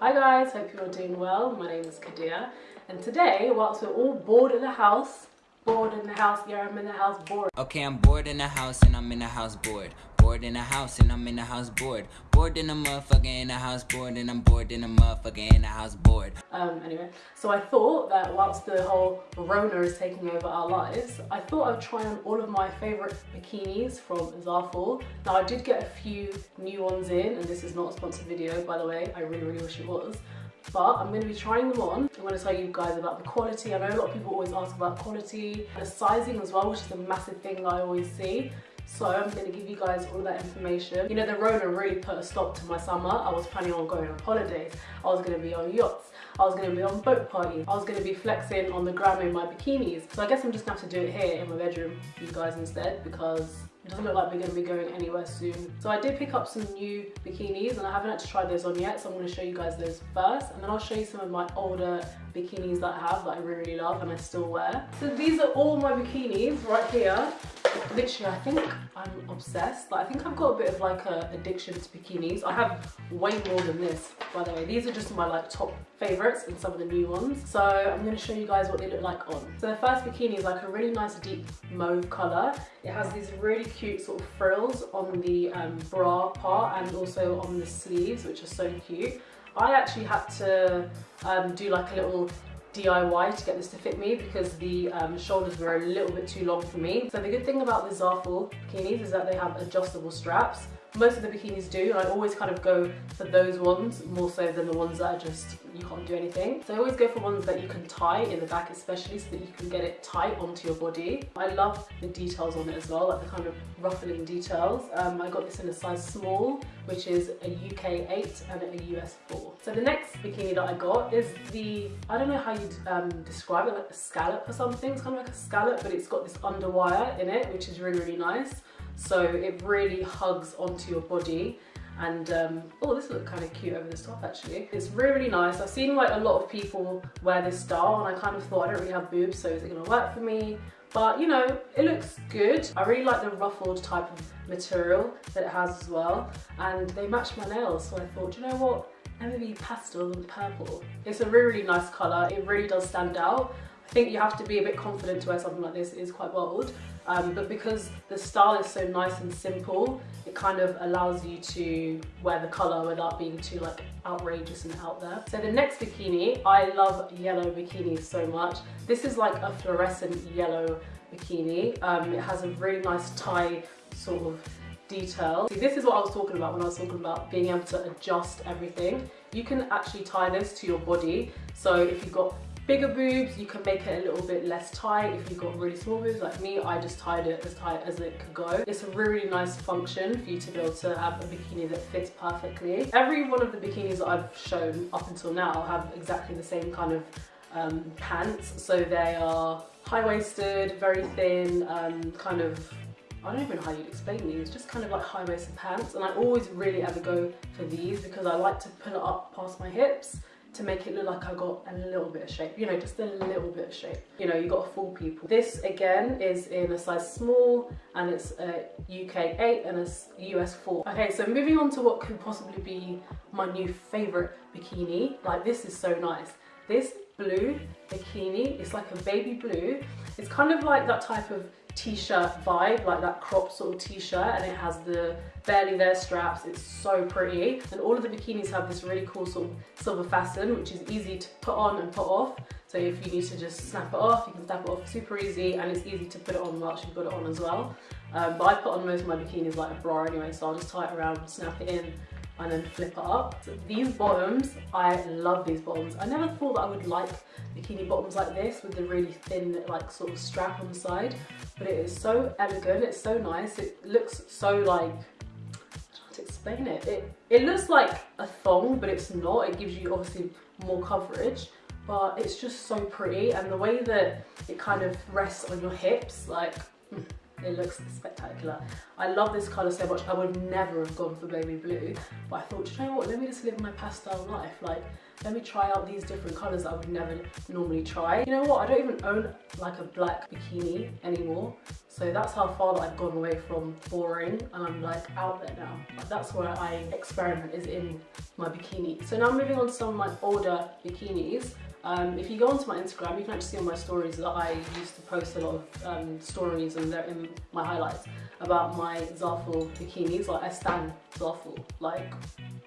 Hi guys, hope you're doing well. My name is Kadia and today, whilst we're all bored in the house, bored in the house, yeah I'm in the house bored. Okay, I'm bored in the house and I'm in the house bored. Bored in the house and I'm in the house bored. Bored in the motherfucker in the house bored and I'm bored in the motherfucker in the house bored. Um, anyway, so I thought that whilst the whole Rona is taking over our lives, I thought I'd try on all of my favourite bikinis from Zaful. Now I did get a few new ones in and this is not a sponsored video by the way, I really really wish it was but I'm going to be trying them on. I'm going to tell you guys about the quality. I know a lot of people always ask about quality, the sizing as well, which is a massive thing I always see. So I'm going to give you guys all that information. You know, the Rona really put a stop to my summer. I was planning on going on holidays. I was going to be on yachts. I was going to be on boat parties. I was going to be flexing on the gram in my bikinis. So I guess I'm just going to have to do it here in my bedroom, you guys instead, because it doesn't look like we're going to be going anywhere soon. So I did pick up some new bikinis and I haven't actually tried those on yet. So I'm going to show you guys those first. And then I'll show you some of my older bikinis that I have that I really, really love and I still wear. So these are all my bikinis right here. Literally, I think I'm obsessed. Like, I think I've got a bit of like a addiction to bikinis. I have way more than this, by the way. These are just my like top favorites and some of the new ones. So I'm going to show you guys what they look like on. So the first bikini is like a really nice deep mauve color. It has these really cute sort of frills on the um, bra part and also on the sleeves, which are so cute. I actually had to um, do like a little DIY to get this to fit me because the um, shoulders were a little bit too long for me. So the good thing about the Zaful bikinis is that they have adjustable straps most of the bikinis do and I always kind of go for those ones more so than the ones that are just you can't do anything. So I always go for ones that you can tie in the back especially so that you can get it tight onto your body. I love the details on it as well, like the kind of ruffling details. Um, I got this in a size small, which is a UK 8 and a US 4. So the next bikini that I got is the, I don't know how you'd um, describe it, like a scallop or something. It's kind of like a scallop, but it's got this underwire in it, which is really, really nice. So it really hugs onto your body and um, oh this looks kind of cute over this top actually. It's really really nice. I've seen like a lot of people wear this style and I kind of thought I don't really have boobs so is it gonna work for me? But you know it looks good. I really like the ruffled type of material that it has as well and they match my nails. So I thought you know what? Maybe pastel and purple. It's a really really nice color it really does stand out I think you have to be a bit confident to wear something like this. It is quite bold. Um, but because the style is so nice and simple, it kind of allows you to wear the colour without being too like outrageous and out there. So the next bikini, I love yellow bikinis so much. This is like a fluorescent yellow bikini. Um, it has a really nice tie sort of detail. See, this is what I was talking about when I was talking about being able to adjust everything. You can actually tie this to your body. So if you've got bigger boobs, you can make it a little bit less tight. If you've got really small boobs like me, I just tied it as tight as it could go. It's a really nice function for you to be able to have a bikini that fits perfectly. Every one of the bikinis that I've shown up until now have exactly the same kind of um, pants. So they are high-waisted, very thin, um, kind of I don't even know how you'd explain these, just kind of like high-waisted pants and I always really ever go for these because I like to pull it up past my hips to make it look like I got a little bit of shape, you know, just a little bit of shape. You know, you got to fool people. This again is in a size small and it's a UK 8 and a US 4. Okay, so moving on to what could possibly be my new favorite bikini. Like this is so nice. This blue bikini, it's like a baby blue. It's kind of like that type of t-shirt vibe, like that crop sort of t-shirt and it has the barely there straps. It's so pretty. And all of the bikinis have this really cool sort of silver fasten, which is easy to put on and put off. So if you need to just snap it off, you can snap it off super easy and it's easy to put it on whilst you've got it on as well. Um, but I put on most of my bikinis like a bra anyway, so I'll just tie it around, snap it in and then flip it up. These bottoms, I love these bottoms. I never thought that I would like bikini bottoms like this with the really thin like sort of strap on the side, but it is so elegant, it's so nice, it looks so like, to explain it. it. It looks like a thong, but it's not. It gives you obviously more coverage, but it's just so pretty. And the way that it kind of rests on your hips, like, hmm, it looks spectacular. I love this colour so much. I would never have gone for baby blue, but I thought, you know what, let me just live my pastel life. Like, let me try out these different colors that I would never normally try. You know what, I don't even own like a black bikini anymore. So that's how far that I've gone away from boring and I'm like out there now. That's where I experiment is in my bikini. So now moving on to some of my older bikinis. Um, if you go onto my Instagram, you can actually see on my stories that I used to post a lot of um, stories and they're in my highlights about my Zaful bikinis. Like I stand Zaful, like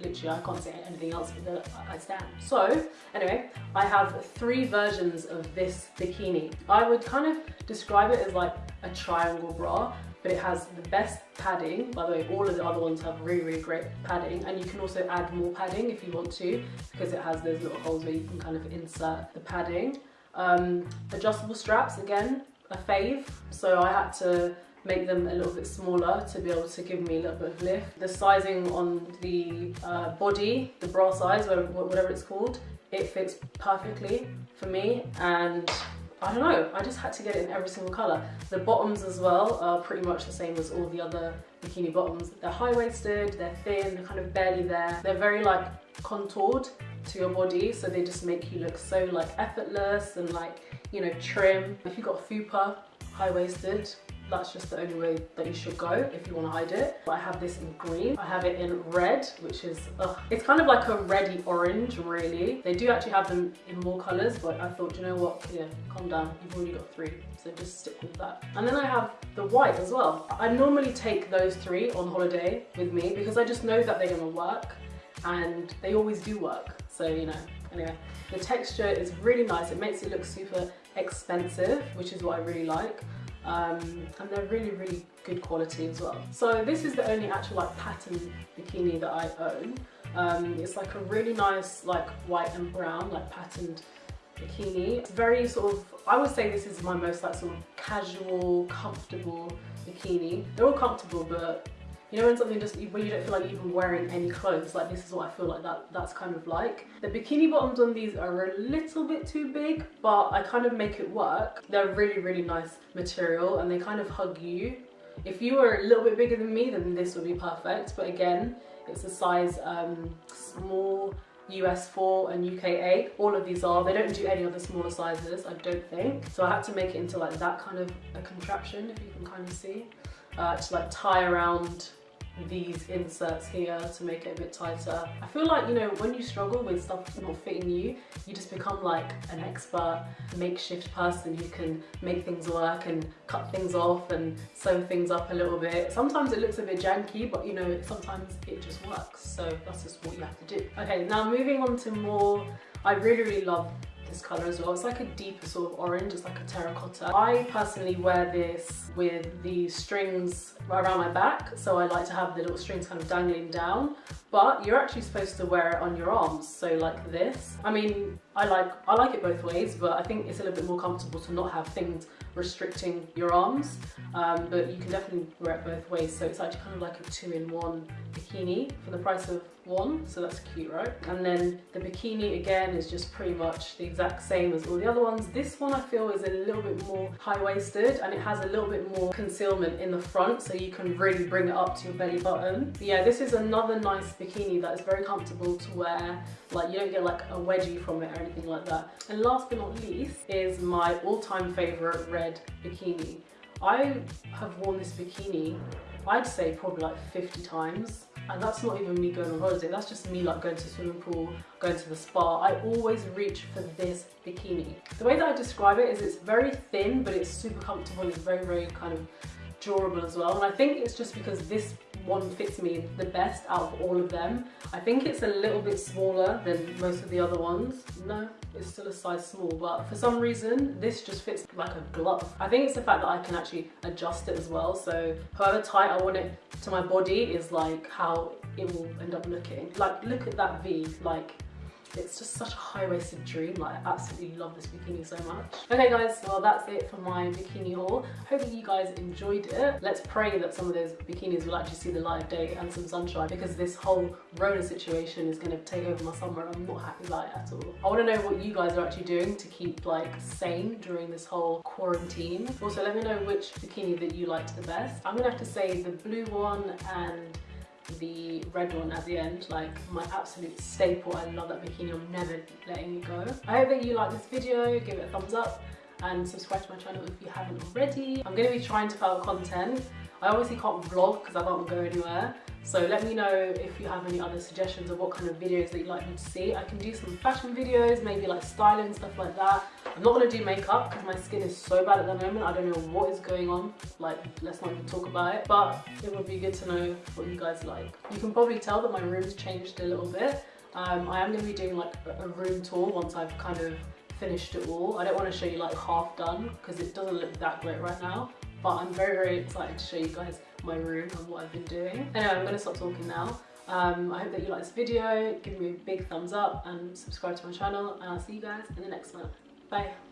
literally I can't say anything else but I stand. So anyway, I have three versions of this bikini. I would kind of describe it as like a triangle bra but it has the best padding. By the way, all of the other ones have really, really great padding and you can also add more padding if you want to because it has those little holes where you can kind of insert the padding. Um, adjustable straps, again, a fave. So I had to make them a little bit smaller to be able to give me a little bit of lift. The sizing on the uh, body, the bra size, whatever it's called, it fits perfectly for me and I don't know, I just had to get it in every single colour. The bottoms as well are pretty much the same as all the other bikini bottoms. They're high-waisted, they're thin, they're kind of barely there. They're very like contoured to your body, so they just make you look so like effortless and like, you know, trim. If you've got fupa, high-waisted, that's just the only way that you should go if you want to hide it. I have this in green. I have it in red, which is, ugh. it's kind of like a reddy orange, really. They do actually have them in more colors, but I thought, you know what, yeah, calm down. You've already got three, so just stick with that. And then I have the white as well. I normally take those three on holiday with me because I just know that they're gonna work and they always do work. So, you know, anyway. The texture is really nice. It makes it look super expensive, which is what I really like um, and they're really really good quality as well. So this is the only actual like pattern bikini that I own. Um, it's like a really nice like white and brown like patterned bikini. It's very sort of, I would say this is my most like sort of casual, comfortable bikini. They're all comfortable but you know when something just, when you don't feel like even wearing any clothes, like this is what I feel like that that's kind of like. The bikini bottoms on these are a little bit too big, but I kind of make it work. They're really, really nice material and they kind of hug you. If you were a little bit bigger than me, then this would be perfect. But again, it's a size um, small, US 4 and UK 8. All of these are. They don't do any other smaller sizes, I don't think. So I had to make it into like that kind of a contraption, if you can kind of see. Uh, to like tie around these inserts here to make it a bit tighter. I feel like, you know, when you struggle with stuff not fitting you, you just become like an expert makeshift person who can make things work and cut things off and sew things up a little bit. Sometimes it looks a bit janky, but you know, sometimes it just works. So that's just what you have to do. Okay, now moving on to more, I really, really love this colour as well. It's like a deeper sort of orange, it's like a terracotta. I personally wear this with the strings right around my back, so I like to have the little strings kind of dangling down, but you're actually supposed to wear it on your arms, so like this. I mean, I like, I like it both ways, but I think it's a little bit more comfortable to not have things restricting your arms, um, but you can definitely wear it both ways, so it's actually kind of like a two-in-one bikini for the price of one, so that's cute, right? And then the bikini again is just pretty much the exact same as all the other ones. This one I feel is a little bit more high-waisted and it has a little bit more concealment in the front so you can really bring it up to your belly button. But yeah, this is another nice bikini that is very comfortable to wear. Like you don't get like a wedgie from it or anything like that. And last but not least is my all-time favorite red bikini. I have worn this bikini, I'd say probably like 50 times and that's not even me going on holiday that's just me like going to the swimming pool going to the spa i always reach for this bikini the way that i describe it is it's very thin but it's super comfortable and it's very very kind of durable as well and I think it's just because this one fits me the best out of all of them. I think it's a little bit smaller than most of the other ones. No, it's still a size small, but for some reason, this just fits like a glove. I think it's the fact that I can actually adjust it as well. So however tight I want it to my body is like how it will end up looking. Like, look at that V, like it's just such a high-waisted dream. Like, I absolutely love this bikini so much. Okay guys, well that's it for my bikini haul. Hopefully you guys enjoyed it. Let's pray that some of those bikinis will actually see the light of day and some sunshine because this whole Rona situation is gonna take over my summer and I'm not happy about it at all. I wanna know what you guys are actually doing to keep like sane during this whole quarantine. Also, let me know which bikini that you liked the best. I'm gonna have to say the blue one and the red one at the end, like my absolute staple. I love that bikini, I'm never letting it go. I hope that you like this video, give it a thumbs up and subscribe to my channel if you haven't already. I'm going to be trying to put content. I obviously can't vlog because I can't go anywhere. So let me know if you have any other suggestions of what kind of videos that you'd like me to see. I can do some fashion videos, maybe like styling, stuff like that. I'm not to do makeup because my skin is so bad at the moment. I don't know what is going on. Like, let's not even talk about it. But it would be good to know what you guys like. You can probably tell that my room's changed a little bit. Um, I am to be doing like a room tour once I've kind of finished it all. I don't want to show you like half done because it doesn't look that great right now. But I'm very, very excited to show you guys my room and what I've been doing. Anyway, I'm to stop talking now. Um, I hope that you like this video. Give me a big thumbs up and subscribe to my channel. And I'll see you guys in the next one. Bye.